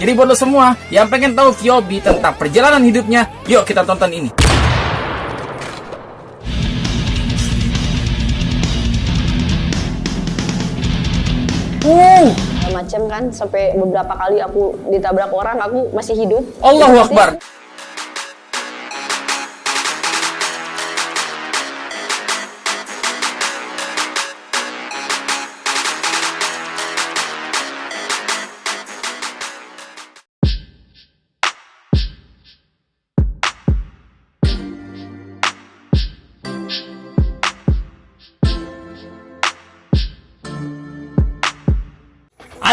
Jadi buat lo semua yang pengen tahu Viobi tentang perjalanan hidupnya, yuk kita tonton ini. Uh, macam kan sampai beberapa kali aku ditabrak orang aku masih hidup Allahu Akbar.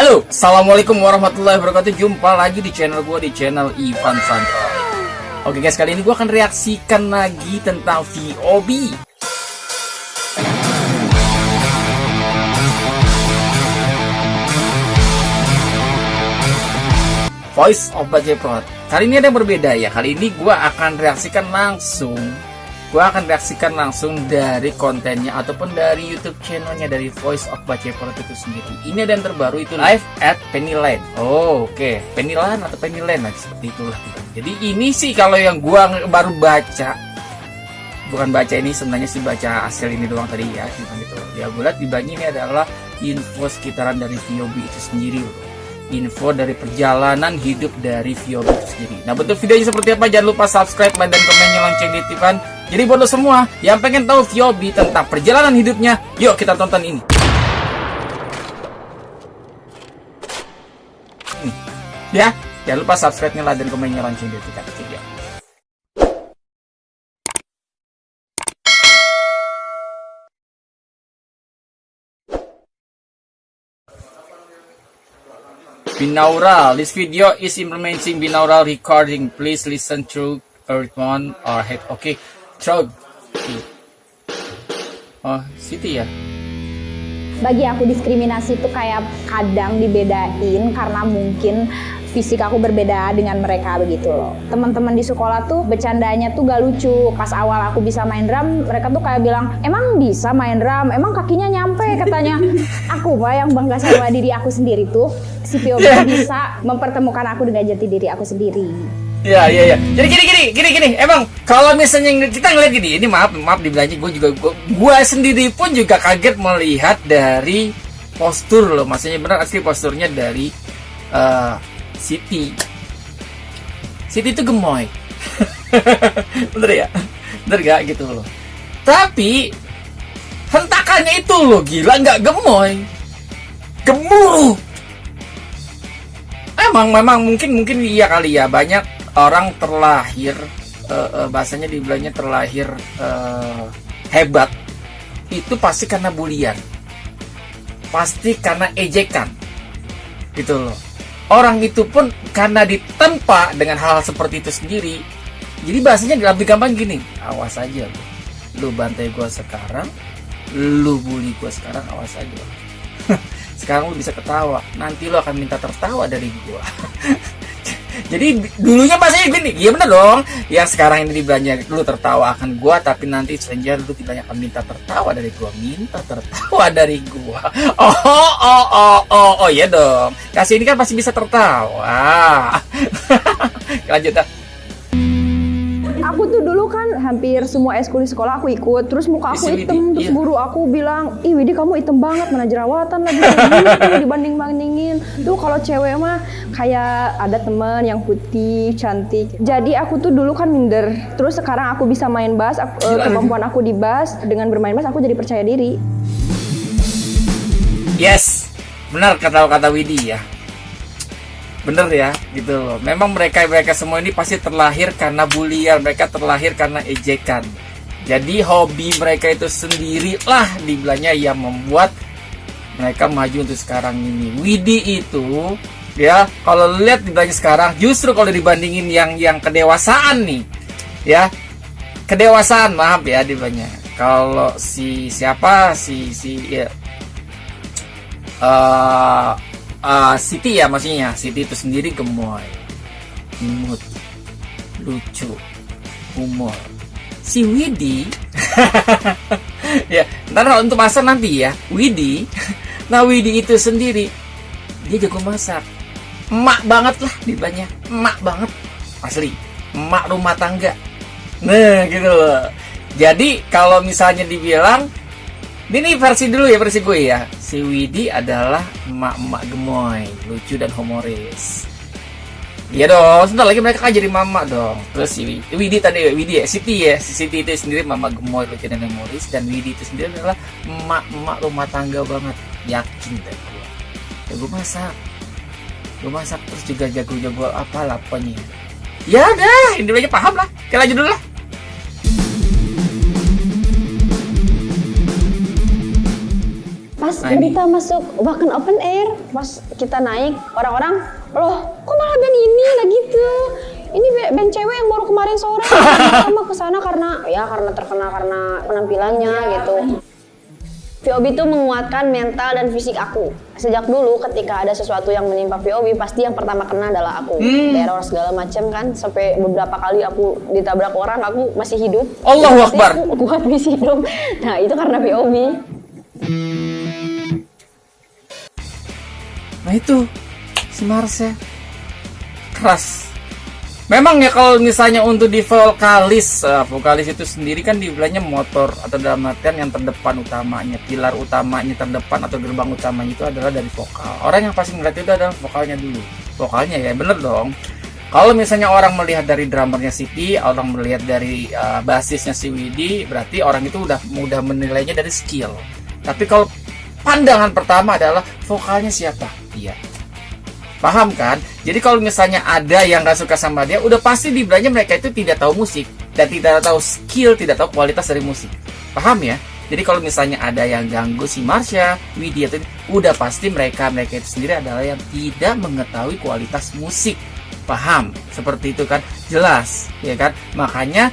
Halo, Assalamualaikum warahmatullahi wabarakatuh. Jumpa lagi di channel gue, di channel Ivan Santo Oke guys, kali ini gue akan reaksikan lagi tentang VOB Voice of Bajeprot Kali ini ada yang berbeda ya. Kali ini gue akan reaksikan langsung gue akan reaksikan langsung dari kontennya ataupun dari YouTube channelnya dari Voice of Baceprot itu sendiri. Ini yang terbaru itu live at Pennyland. Oh, oke, okay. Pennyland atau Pennyland lah seperti itulah. Jadi ini sih kalau yang gue baru baca, bukan baca ini sebenarnya sih baca hasil ini doang tadi ya, gitu. gitu. Ya gue lihat di bawahnya ini adalah info sekitaran dari VOB itu sendiri loh info dari perjalanan hidup dari Viobi itu sendiri. Nah, bentuk videonya seperti apa? Jangan lupa subscribe, like, dan komennya lonceng ditipan. Jadi buat lo semua yang pengen tahu Viobi tentang perjalanan hidupnya, yuk kita tonton ini. Ya, jangan lupa subscribe, like, dan komennya lonceng ditipan. Ya. binaural. This video is implementing binaural recording. Please listen through earphone or head. Okay. Through. Oh, situ ya. Bagi aku diskriminasi itu kayak kadang dibedain karena mungkin fisik aku berbeda dengan mereka begitu loh. Teman-teman di sekolah tuh bercandanya tuh gak lucu. Pas awal aku bisa main drum, mereka tuh kayak bilang, "Emang bisa main drum? Emang kakinya nyampe?" katanya. aku mah yang bangga sama diri aku sendiri tuh, si Pio bisa mempertemukan aku dengan jati diri aku sendiri. Iya iya iya. Jadi gini gini gini gini. Emang kalau misalnya kita ngeliat gini, ini maaf maaf dibilangnya gue juga gue, gue sendiri pun juga kaget melihat dari postur loh. Maksudnya benar asli posturnya dari uh, Siti. Siti itu gemoy. Bener ya? Bener gak gitu loh. Tapi hentakannya itu loh gila nggak gemoy. Gemuruh. Emang memang mungkin mungkin iya kali ya banyak orang terlahir uh, uh, bahasanya dibilangnya terlahir uh, hebat itu pasti karena bulian. Pasti karena ejekan. Gitu loh. Orang itu pun karena ditempa dengan hal, -hal seperti itu sendiri jadi bahasanya lebih gampang gini awas aja lu bantai gue sekarang lu bully gue sekarang awas aja. Sekarang lu bisa ketawa. Nanti lu akan minta tertawa dari gue jadi dulunya bahasanya gini iya bener dong. Yang sekarang ini dibilangnya lu tertawa akan gua tapi nanti stranger lu tidak akan minta tertawa dari gua. Minta tertawa dari gua. Oh oh oh oh oh iya dong. Kasih ini kan pasti bisa tertawa. Lanjut dah dulu kan hampir semua eskul di sekolah aku ikut. Terus muka aku hitam terus iya. guru aku bilang ih Widi kamu hitam banget mana jerawatan lagi gitu dibanding bandingin tuh kalau cewek mah kayak ada temen yang putih cantik. Jadi aku tuh dulu kan minder. Terus sekarang aku bisa main bass aku, uh, kemampuan aku di bass dengan bermain bass aku jadi percaya diri. Yes. Benar kata-kata Widi ya bener ya gitu loh. Memang mereka mereka semua ini pasti terlahir karena bulian mereka terlahir karena ejekan. Jadi hobi mereka itu sendirilah dibilangnya yang membuat mereka maju untuk sekarang ini. Widi itu ya kalau lihat dibilangnya sekarang justru kalau dibandingin yang yang kedewasaan nih ya. Kedewasaan maaf ya dibilangnya. Kalau si siapa si si ya. Uh, uh, Siti ya maksudnya. Siti itu sendiri gemoy. Imut. Lucu. Humor. Si Widi. Ya ntar untuk masak nanti ya. Widi. Nah Widi itu sendiri dia jago masak. Emak banget lah dibilangnya emak banget. Asli. Emak rumah tangga. Nah gitu loh. Jadi kalau misalnya dibilang ini versi dulu ya versi gue ya si Widi adalah emak-emak gemoy lucu dan humoris Iya dong, sebentar lagi mereka kan jadi mama dong. Terus si Widi tadi, Widi ya, Siti ya. Si Siti itu sendiri mama gemoy, lucu dan humoris. Dan Widi itu sendiri adalah emak-emak rumah tangga banget. Yakin deh gue. Ya gue masak. Gue masak terus juga jago-jago apa lapanya. Ya udah, ini aja paham lah. Kita lanjut dulu lah. Pas Nah, kita masuk bahkan open air, pas kita naik, orang-orang, loh kok malah band ini lah gitu. Ini band cewek yang baru kemarin sore, sama ke sana karena ya karena terkenal karena penampilannya gitu. VOB itu menguatkan mental dan fisik aku. Sejak dulu ketika ada sesuatu yang menimpa VOB, pasti yang pertama kena adalah aku. Teror segala macam kan, sampai beberapa kali aku ditabrak orang, aku masih hidup. Allahu Pasti Akbar. Aku kuat masih hidup. Nah itu karena VOB. Nah itu si Marsha keras. Memang ya kalau misalnya untuk di vokalis, eh, vokalis itu sendiri kan dibilangnya motor atau dalam artian yang terdepan utamanya, pilar utamanya terdepan atau gerbang utamanya itu adalah dari vokal. Orang yang pasti ngeliat itu adalah vokalnya dulu. Vokalnya ya bener dong. Kalau misalnya orang melihat dari drummernya Siti, orang melihat dari eh, basisnya si Widi, berarti orang itu udah mudah menilainya dari skill. Tapi kalau pandangan pertama adalah vokalnya siapa? Iya. Paham kan? Jadi kalau misalnya ada yang gak suka sama dia, udah pasti dibilangnya mereka itu tidak tahu musik dan tidak tahu skill, tidak tahu kualitas dari musik. Paham ya? Jadi kalau misalnya ada yang ganggu si Marsha, Widya udah pasti mereka mereka itu sendiri adalah yang tidak mengetahui kualitas musik. Paham? Seperti itu kan? Jelas, ya kan? Makanya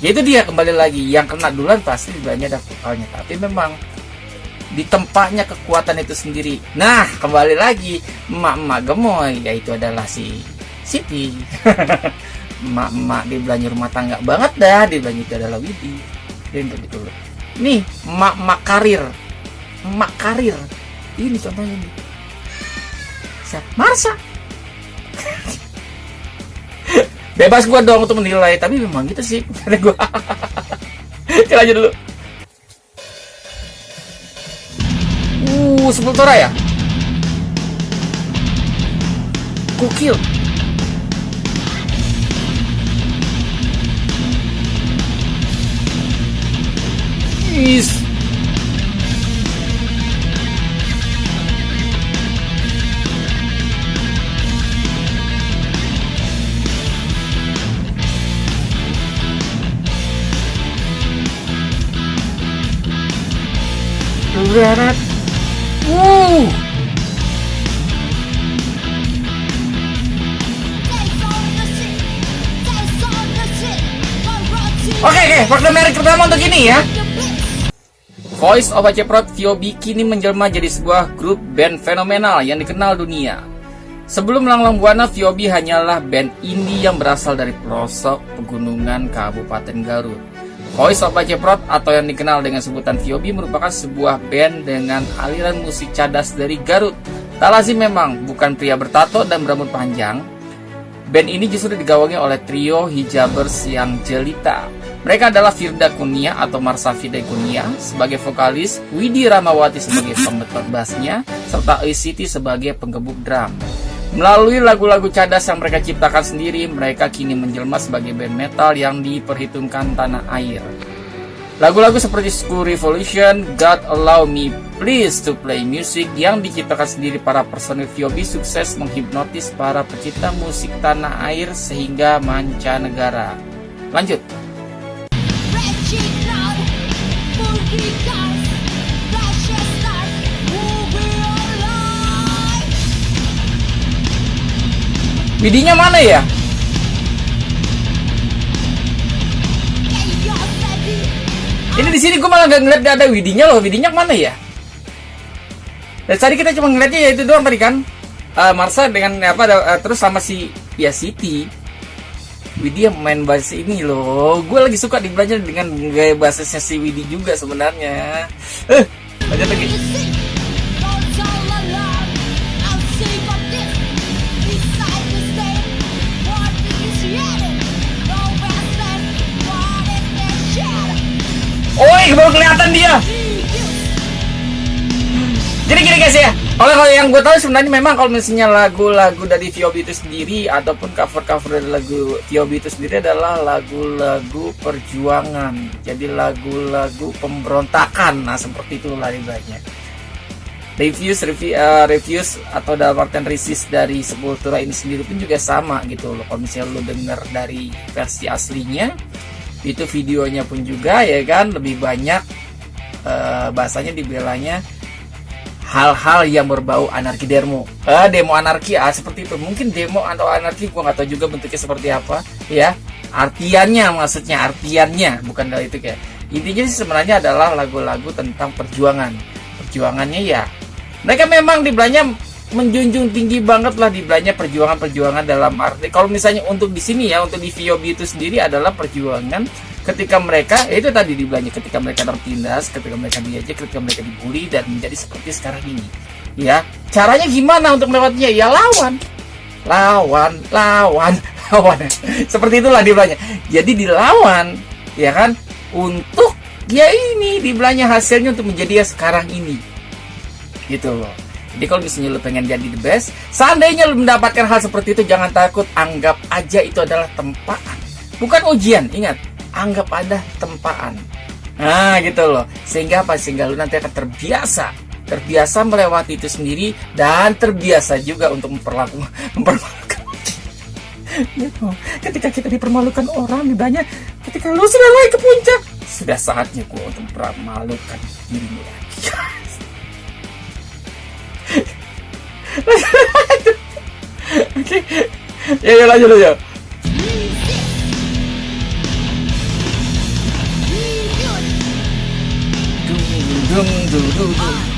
ya itu dia kembali lagi yang kena duluan pasti dibilangnya ada vokalnya. Tapi memang di tempatnya kekuatan itu sendiri. Nah, kembali lagi emak-emak gemoy yaitu adalah si Siti. Emak-emak di belanja rumah tangga banget dah, di belanja itu adalah Widi. Dan begitu loh. Nih, emak-emak karir. Emak karir. Ini contohnya nih. Siapa? Marsha. Bebas gua dong untuk menilai, tapi memang gitu sih. Gua. Kita lanjut dulu. Uh, Sepultura ya? Gokil. Oke, oke, fakta menarik pertama untuk ini ya. Voice of Ceprot Viobi kini menjelma jadi sebuah grup band fenomenal yang dikenal dunia. Sebelum Langlang Buana, Viobi hanyalah band indie yang berasal dari pelosok pegunungan Kabupaten Garut. Voice of Ceprot atau yang dikenal dengan sebutan Viobi merupakan sebuah band dengan aliran musik cadas dari Garut. Tak lazim memang, bukan pria bertato dan berambut panjang, Band ini justru digawangi oleh trio hijabers yang jelita. Mereka adalah Firda Kunia atau Marsa Firda Kunia sebagai vokalis, Widi Ramawati sebagai pembetot bassnya, serta Siti sebagai penggebuk drum. Melalui lagu-lagu cadas yang mereka ciptakan sendiri, mereka kini menjelma sebagai band metal yang diperhitungkan tanah air. Lagu-lagu seperti School Revolution, God Allow Me Please to Play Music yang diciptakan sendiri para personil VOB sukses menghipnotis para pecinta musik tanah air sehingga mancanegara. Lanjut. Widinya mana ya? Ini di sini gue malah nggak ngeliat ada Widinya loh. Widinya mana ya? Dan tadi kita cuma ngeliatnya ya itu doang tadi kan. Eh, Marsa dengan apa eh, terus sama si ya Siti. Widi yang main bass ini loh. Gue lagi suka dibelajar dengan gaya bassnya si Widi juga sebenarnya. Eh, lanjut lagi. Wih, baru kelihatan dia. Jadi gini guys ya, kalau kalau yang gue tahu sebenarnya memang kalau misalnya lagu-lagu dari VOB itu sendiri ataupun cover-cover dari lagu VOB itu sendiri adalah lagu-lagu perjuangan. Jadi lagu-lagu pemberontakan. Nah seperti itulah banyak. Reviews, review, uh, reviews atau dalam artian resist dari Sepultura ini sendiri pun juga sama gitu loh. Kalau misalnya lo denger dari versi aslinya, itu videonya pun juga ya kan? Lebih banyak uh, bahasanya dibelanya hal-hal yang berbau anarki demo. Uh, demo anarki ah seperti itu. Mungkin demo atau anarki gua nggak tahu juga bentuknya seperti apa ya. Artiannya maksudnya artiannya bukan dari itu kayak. Intinya sih sebenarnya adalah lagu-lagu tentang perjuangan. Perjuangannya ya mereka memang dibelanya menjunjung tinggi banget lah dibelanya perjuangan-perjuangan dalam arti. Kalau misalnya untuk di sini ya untuk di VOB itu sendiri adalah perjuangan ketika mereka ya itu tadi dibelanya ketika mereka tertindas ketika mereka diajak ketika mereka dibully dan menjadi seperti sekarang ini. Ya caranya gimana untuk melewatinya? Ya lawan. Lawan lawan lawan. Seperti itulah dibelanya jadi dilawan ya kan? Untuk ya ini dibelanya hasilnya untuk menjadi ya sekarang ini. Gitu. loh jadi kalau misalnya lu pengen jadi the best, seandainya lu mendapatkan hal seperti itu, jangan takut, anggap aja itu adalah tempaan. Bukan ujian, ingat, anggap ada tempaan. Nah gitu loh, sehingga apa? Sehingga lu nanti akan terbiasa, terbiasa melewati itu sendiri dan terbiasa juga untuk memperlakukan, mempermalukan. gitu. Ketika kita dipermalukan orang, banyak ketika lu sudah naik ke puncak, sudah saatnya gua untuk mempermalukan dirimu lagi. Aja. Dung, dung, dung, dung.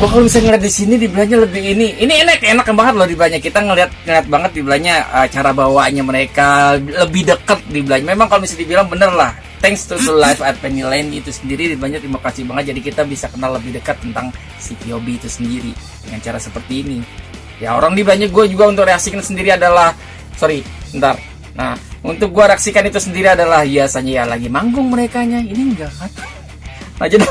Gua kalau misalnya ngeliat di sini dibelanya lebih ini, ini enak enak banget loh dibelanya. Kita ngeliat ngeliat banget dibelanya uh, cara bawaannya mereka lebih dekat dibelanya. Memang kalau misalnya dibilang bener lah. Thanks to the live at Penny Lane itu sendiri dibelanya terima kasih banget. Jadi kita bisa kenal lebih dekat tentang si POB itu sendiri dengan cara seperti ini. Ya orang dibelanya gue juga untuk reaksikan sendiri adalah sorry, bentar. Nah untuk gue reaksikan itu sendiri adalah biasanya ya lagi manggung mereka nya ini enggak kan? Nah jadi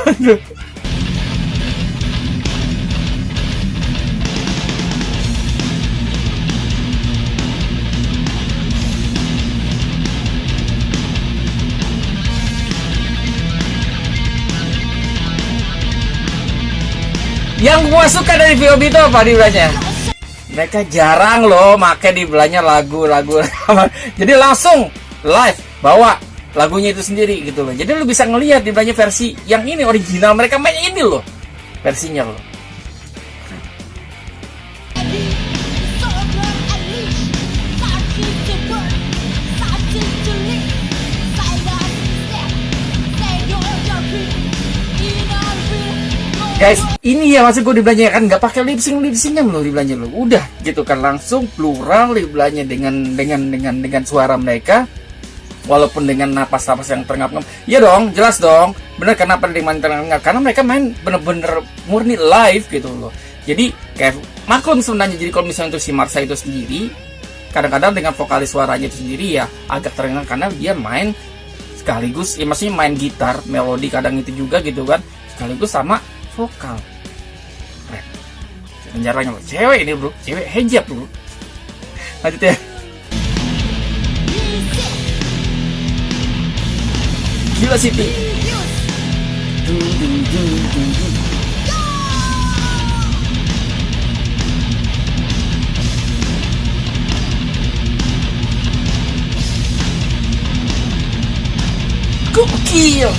Yang gua suka dari VOB itu apa dibilangnya? Mereka jarang loh make dibelanya lagu-lagu. Jadi langsung live bawa lagunya itu sendiri gitu loh. Jadi lu bisa ngelihat dibelanya versi yang ini original mereka main ini loh. Versinya loh. Guys ini ya maksud gue dibelanja kan nggak pakai lip sync lip loh dibelanja lo udah gitu kan langsung plural dibelanja dengan dengan dengan dengan suara mereka walaupun dengan napas-napas yang terengap-engap ya dong jelas dong. Bener kenapa dengan terengap karena mereka main bener-bener murni live gitu loh. Jadi kayak maklum sebenarnya jadi kalau misalnya untuk si Marsa itu sendiri kadang-kadang dengan vokalis suaranya itu sendiri ya agak terengah karena dia main sekaligus ya maksudnya main gitar melodi kadang itu juga gitu kan sekaligus sama vokal. Rap jarangnya lo cewek ini bro. Cewek hijab bro. Lanjut ya. Gila Siti. Gokil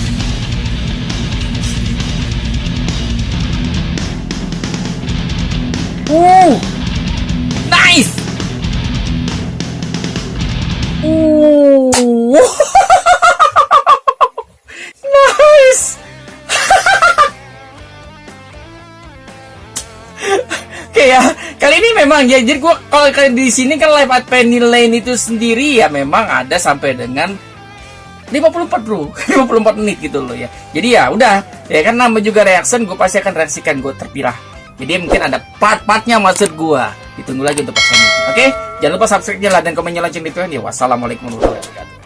Uh, nice. Uh, nice. Oke ya, kali ini memang ya. Jadi gua kalau kalian di sini kan live at Penny Lane itu sendiri ya memang ada sampai dengan 54 bro 54 menit gitu loh ya jadi ya udah ya kan nama juga reaction gue pasti akan reaksikan gue terpilah jadi mungkin ada part-partnya maksud gue ditunggu lagi untuk part oke? Jangan lupa subscribe nya lah dan komen lonceng di ya wassalamualaikum warahmatullahi wabarakatuh